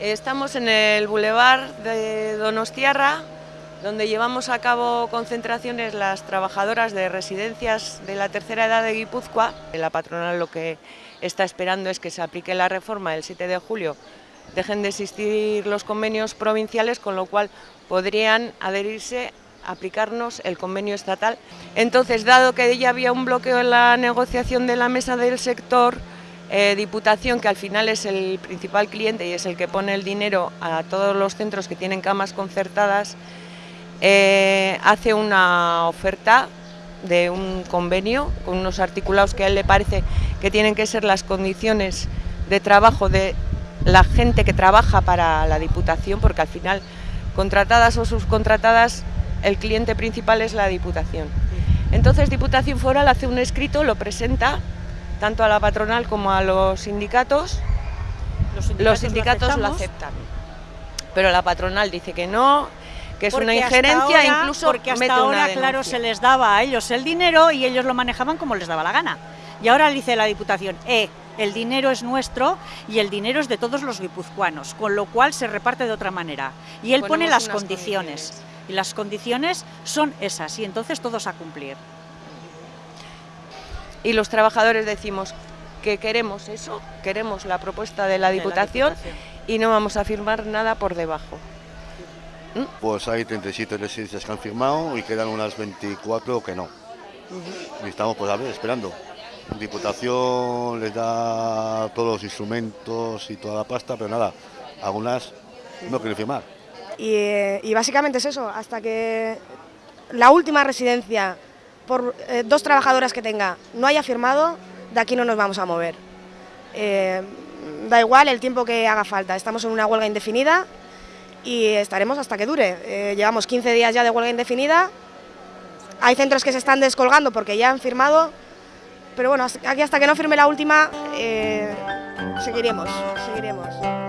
Estamos en el Boulevard de Donostiarra, donde llevamos a cabo concentraciones las trabajadoras de residencias de la tercera edad de Guipúzcoa. La patronal lo que está esperando es que se aplique la reforma el 7 de julio, dejen de existir los convenios provinciales, con lo cual podrían adherirse aplicarnos el convenio estatal. Entonces, dado que ya había un bloqueo en la negociación de la mesa del sector, eh, Diputación, que al final es el principal cliente y es el que pone el dinero a todos los centros que tienen camas concertadas, eh, hace una oferta de un convenio con unos articulados que a él le parece que tienen que ser las condiciones de trabajo de la gente que trabaja para la Diputación, porque al final, contratadas o subcontratadas, el cliente principal es la Diputación. Entonces Diputación Foral hace un escrito, lo presenta tanto a la patronal como a los sindicatos. Los sindicatos, lo, aceptan, pero la patronal dice que no, que es una injerencia, incluso porque hasta ahora, claro, se les daba a ellos el dinero y ellos lo manejaban como les daba la gana. Y ahora dice la Diputación, eh, el dinero es nuestro y el dinero es de todos los guipuzcoanos, con lo cual se reparte de otra manera. Y él pone las condiciones y las condiciones son esas y entonces todos a cumplir. Y los trabajadores decimos que queremos eso, queremos la propuesta de la Diputación, y no vamos a firmar nada por debajo. ¿Mm? Pues hay 37 residencias que han firmado y quedan unas 24 que no. Y estamos pues a ver, esperando. La Diputación les da todos los instrumentos y toda la pasta, pero nada, algunas no quieren firmar. Y, básicamente es eso, hasta que la última residencia por eh, dos trabajadoras que tenga no haya firmado, de aquí no nos vamos a mover. Eh, da igual el tiempo que haga falta, estamos en una huelga indefinida y estaremos hasta que dure. Eh, llevamos 15 días ya de huelga indefinida, hay centros que se están descolgando porque ya han firmado, pero bueno, aquí hasta que no firme la última seguiremos, seguiremos.